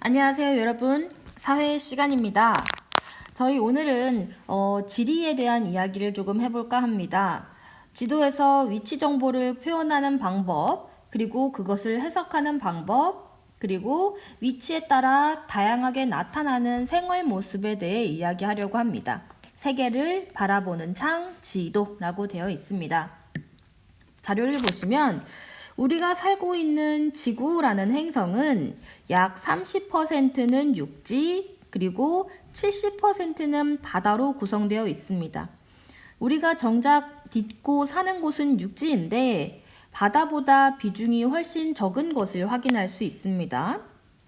안녕하세요 여러분. 사회 시간입니다. 저희 오늘은 어, 지리에 대한 이야기를 조금 해볼까 합니다. 지도에서 위치 정보를 표현하는 방법 그리고 그것을 해석하는 방법 그리고 위치에 따라 다양하게 나타나는 생활 모습에 대해 이야기하려고 합니다. 세계를 바라보는 창 지도라고 되어 있습니다. 자료를 보시면 우리가 살고 있는 지구라는 행성은 약 30%는 육지 그리고 70%는 바다로 구성되어 있습니다. 우리가 정작 딛고 사는 곳은 육지인데 바다보다 비중이 훨씬 적은 것을 확인할 수 있습니다.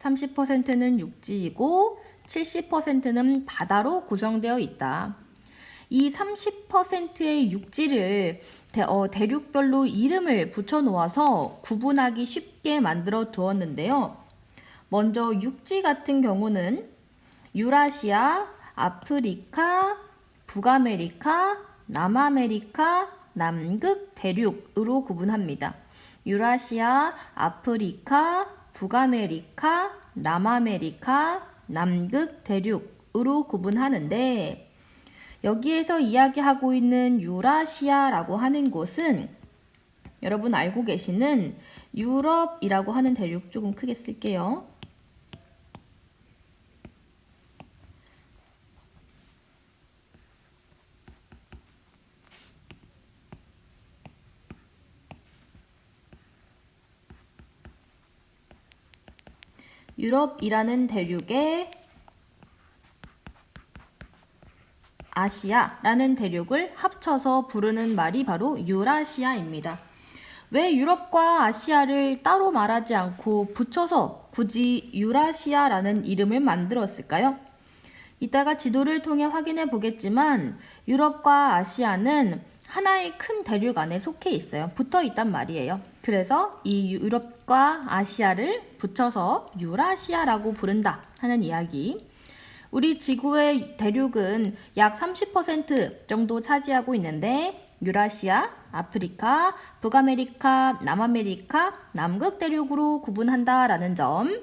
30%는 육지이고 70%는 바다로 구성되어 있다. 이 30%의 육지를 대, 어, 대륙별로 이름을 붙여 놓아서 구분하기 쉽게 만들어 두었는데요. 먼저 육지 같은 경우는 유라시아, 아프리카, 북아메리카, 남아메리카, 남극 대륙으로 구분합니다. 유라시아, 아프리카, 북아메리카, 남아메리카, 남극 대륙으로 구분하는데 여기에서 이야기하고 있는 유라시아라고 하는 곳은 여러분 알고 계시는 유럽이라고 하는 대륙 조금 크게 쓸게요. 유럽이라는 대륙에 아시아라는 대륙을 합쳐서 부르는 말이 바로 유라시아입니다. 왜 유럽과 아시아를 따로 말하지 않고 붙여서 굳이 유라시아라는 이름을 만들었을까요? 이따가 지도를 통해 확인해 보겠지만 유럽과 아시아는 하나의 큰 대륙 안에 속해 있어요. 붙어 있단 말이에요. 그래서 이 유럽과 아시아를 붙여서 유라시아라고 부른다 하는 이야기. 우리 지구의 대륙은 약 30% 정도 차지하고 있는데 유라시아, 아프리카, 북아메리카, 남아메리카, 남극 대륙으로 구분한다라는 점.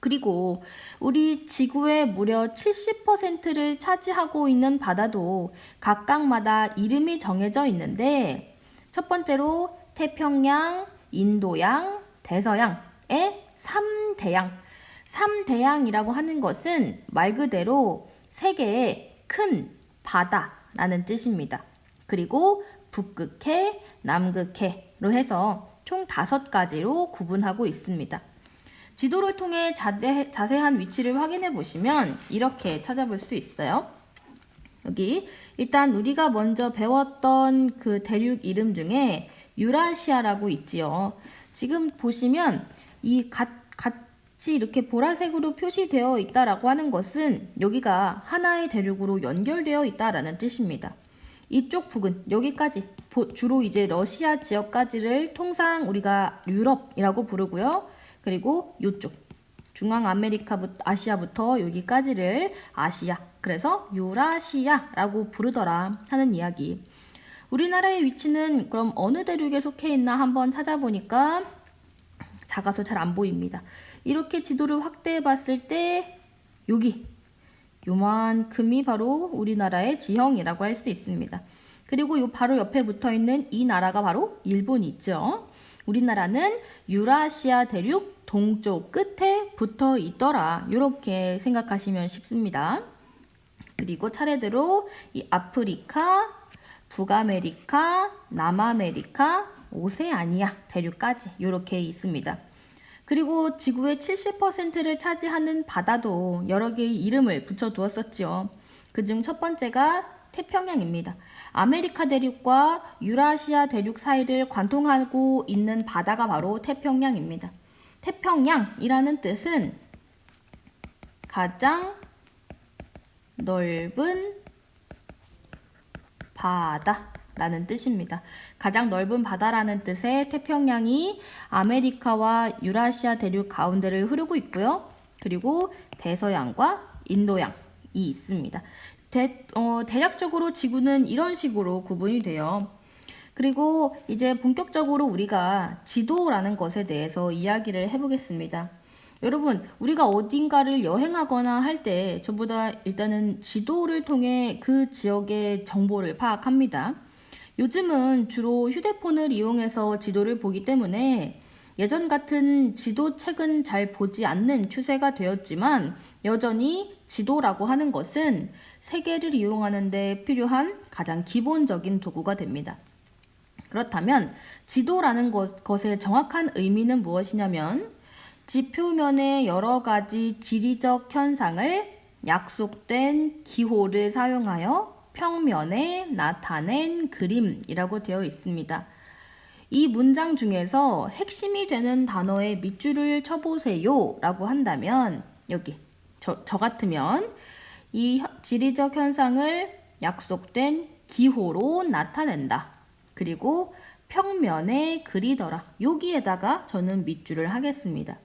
그리고 우리 지구의 무려 70%를 차지하고 있는 바다도 각각마다 이름이 정해져 있는데 첫 번째로 태평양, 인도양, 대서양의 3대양 3대양이라고 하는 것은 말 그대로 세계의 큰 바다라는 뜻입니다. 그리고 북극해, 남극해로 해서 총 다섯 가지로 구분하고 있습니다. 지도를 통해 자대, 자세한 위치를 확인해 보시면 이렇게 찾아볼 수 있어요. 여기 일단 우리가 먼저 배웠던 그 대륙 이름 중에 유라시아라고 있지요. 지금 보시면 이 가, 같이 이렇게 보라색으로 표시되어 있다라고 하는 것은 여기가 하나의 대륙으로 연결되어 있다라는 뜻입니다. 이쪽 부근 여기까지 주로 이제 러시아 지역까지를 통상 우리가 유럽이라고 부르고요. 그리고 이쪽 중앙 아메리카부터 아시아부터 여기까지를 아시아 그래서 유라시아라고 부르더라 하는 이야기. 우리나라의 위치는 그럼 어느 대륙에 속해 있나 한번 찾아보니까 작아서 잘 안 보입니다. 이렇게 지도를 확대해 봤을 때 여기 요만큼이 바로 우리나라의 지형이라고 할 수 있습니다. 그리고 요 바로 옆에 붙어 있는 이 나라가 바로 일본이 있죠. 우리나라는 유라시아 대륙 동쪽 끝에 붙어 있더라. 이렇게 생각하시면 쉽습니다. 그리고 차례대로 이 아프리카, 북아메리카, 남아메리카, 오세아니아 대륙까지 이렇게 있습니다. 그리고 지구의 70%를 차지하는 바다도 여러 개의 이름을 붙여두었었지요. 그중 첫 번째가 태평양입니다. 아메리카 대륙과 유라시아 대륙 사이를 관통하고 있는 바다가 바로 태평양입니다. 태평양이라는 뜻은 가장 넓은 바다 라는 뜻입니다. 가장 넓은 바다라는 뜻의 태평양이 아메리카와 유라시아 대륙 가운데를 흐르고 있고요. 그리고 대서양과 인도양이 있습니다. 대, 어, 대략적으로 지구는 이런 식으로 구분이 돼요. 그리고 이제 본격적으로 우리가 지도라는 것에 대해서 이야기를 해보겠습니다. 여러분, 우리가 어딘가를 여행하거나 할때 저보다 일단은 지도를 통해 그 지역의 정보를 파악합니다. 요즘은 주로 휴대폰을 이용해서 지도를 보기 때문에 예전 같은 지도책은 잘 보지 않는 추세가 되었지만 여전히 지도라고 하는 것은 세계를 이용하는 데 필요한 가장 기본적인 도구가 됩니다. 그렇다면 지도라는 것, 것의 정확한 의미는 무엇이냐면 지표면의 여러 가지 지리적 현상을 약속된 기호를 사용하여 평면에 나타낸 그림이라고 되어 있습니다. 이 문장 중에서 핵심이 되는 단어의 밑줄을 쳐보세요 라고 한다면 여기 저, 저 같으면 이 현- 지리적 현상을 약속된 기호로 나타낸다. 그리고 평면에 그리더라. 여기에다가 저는 밑줄을 하겠습니다.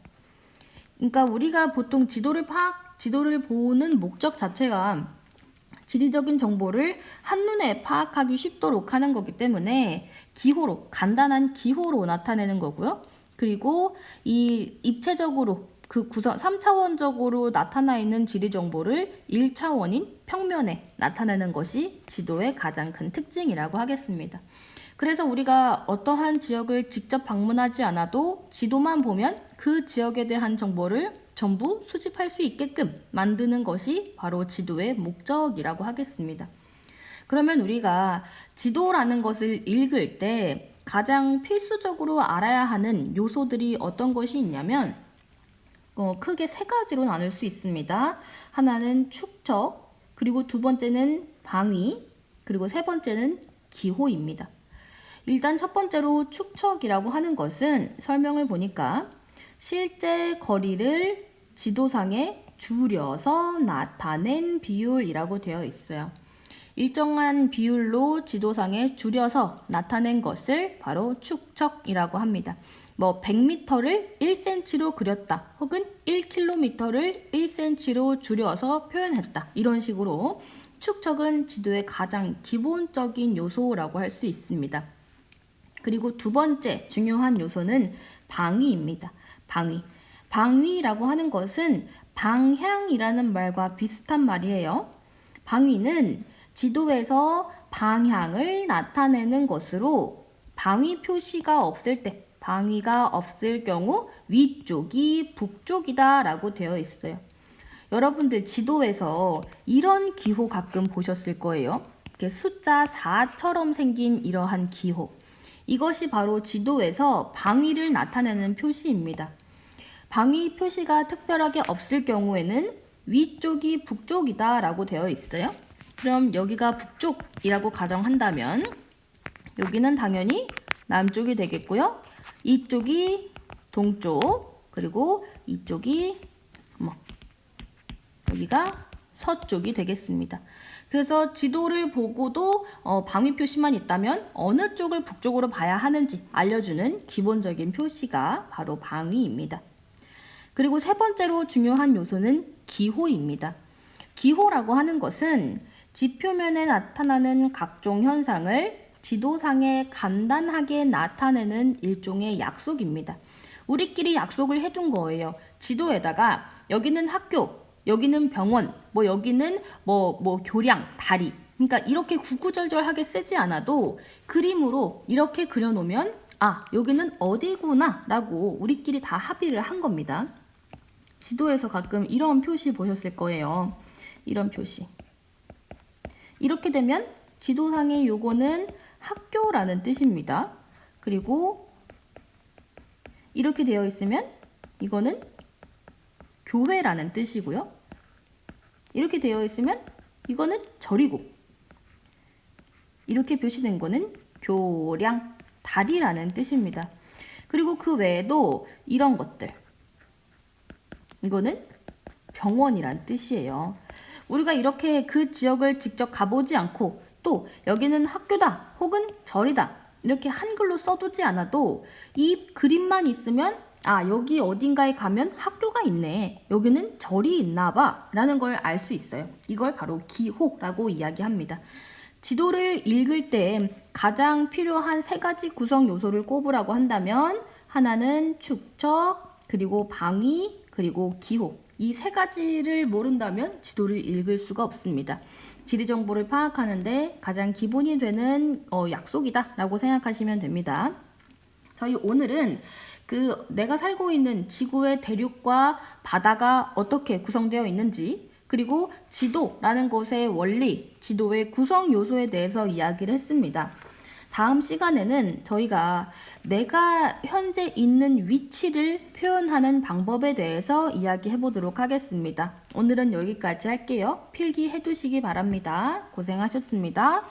그러니까 우리가 보통 지도를 파악, 지도를 보는 목적 자체가 지리적인 정보를 한눈에 파악하기 쉽도록 하는 거기 때문에 기호로, 간단한 기호로 나타내는 거고요. 그리고 이 입체적으로 그 구성 3차원적으로 나타나 있는 지리 정보를 1차원인 평면에 나타내는 것이 지도의 가장 큰 특징이라고 하겠습니다. 그래서 우리가 어떠한 지역을 직접 방문하지 않아도 지도만 보면 그 지역에 대한 정보를 전부 수집할 수 있게끔 만드는 것이 바로 지도의 목적이라고 하겠습니다. 그러면 우리가 지도라는 것을 읽을 때 가장 필수적으로 알아야 하는 요소들이 어떤 것이 있냐면 어, 크게 세 가지로 나눌 수 있습니다. 하나는 축척, 그리고 두 번째는 방위, 그리고 세 번째는 기호입니다. 일단 첫 번째로 축척이라고 하는 것은 설명을 보니까 실제 거리를 지도상에 줄여서 나타낸 비율이라고 되어 있어요. 일정한 비율로 지도상에 줄여서 나타낸 것을 바로 축척이라고 합니다. 뭐 100m를 1cm로 그렸다 혹은 1km를 1cm로 줄여서 표현했다 이런 식으로 축척은 지도의 가장 기본적인 요소라고 할 수 있습니다. 그리고 두 번째 중요한 요소는 방위입니다. 방위. 방위라고 하는 것은 방향이라는 말과 비슷한 말이에요. 방위는 지도에서 방향을 나타내는 것으로 방위 표시가 없을 때, 방위가 없을 경우 위쪽이 북쪽이다 라고 되어 있어요. 여러분들 지도에서 이런 기호 가끔 보셨을 거예요. 이렇게 숫자 4처럼 생긴 이러한 기호. 이것이 바로 지도에서 방위를 나타내는 표시입니다. 방위 표시가 특별하게 없을 경우에는 위쪽이 북쪽이다 라고 되어 있어요. 그럼 여기가 북쪽이라고 가정한다면 여기는 당연히 남쪽이 되겠고요. 이쪽이 동쪽 그리고 이쪽이 뭐 여기가 서쪽이 되겠습니다. 그래서 지도를 보고도 어, 방위 표시만 있다면 어느 쪽을 북쪽으로 봐야 하는지 알려주는 기본적인 표시가 바로 방위입니다. 그리고 세 번째로 중요한 요소는 기호입니다. 기호라고 하는 것은 지표면에 나타나는 각종 현상을 지도상에 간단하게 나타내는 일종의 약속입니다. 우리끼리 약속을 해둔 거예요. 지도에다가 여기는 학교, 여기는 병원, 뭐 여기는 뭐, 뭐 교량, 다리. 그러니까 이렇게 구구절절하게 쓰지 않아도 그림으로 이렇게 그려놓으면 아, 여기는 어디구나 라고 우리끼리 다 합의를 한 겁니다. 지도에서 가끔 이런 표시 보셨을 거예요. 이런 표시. 이렇게 되면 지도상의 요거는 학교라는 뜻입니다. 그리고 이렇게 되어 있으면 이거는 교회라는 뜻이고요. 이렇게 되어 있으면 이거는 절이고 이렇게 표시된 거는 교량, 다리라는 뜻입니다. 그리고 그 외에도 이런 것들 이거는 병원이란 뜻이에요. 우리가 이렇게 그 지역을 직접 가보지 않고 또 여기는 학교다 혹은 절이다 이렇게 한글로 써두지 않아도 이 그림만 있으면 아 여기 어딘가에 가면 학교가 있네. 여기는 절이 있나 봐. 라는 걸 알 수 있어요. 이걸 바로 기호라고 이야기합니다. 지도를 읽을 때 가장 필요한 세 가지 구성 요소를 꼽으라고 한다면 하나는 축척 그리고 방위 그리고 기호 이 세 가지를 모른다면 지도를 읽을 수가 없습니다. 지리 정보를 파악하는데 가장 기본이 되는 어, 약속이다 라고 생각하시면 됩니다. 저희 오늘은 그 내가 살고 있는 지구의 대륙과 바다가 어떻게 구성되어 있는지 그리고 지도라는 것의 원리, 지도의 구성 요소에 대해서 이야기를 했습니다. 다음 시간에는 저희가 내가 현재 있는 위치를 표현하는 방법에 대해서 이야기해 보도록 하겠습니다. 오늘은 여기까지 할게요. 필기해 두시기 바랍니다. 고생하셨습니다.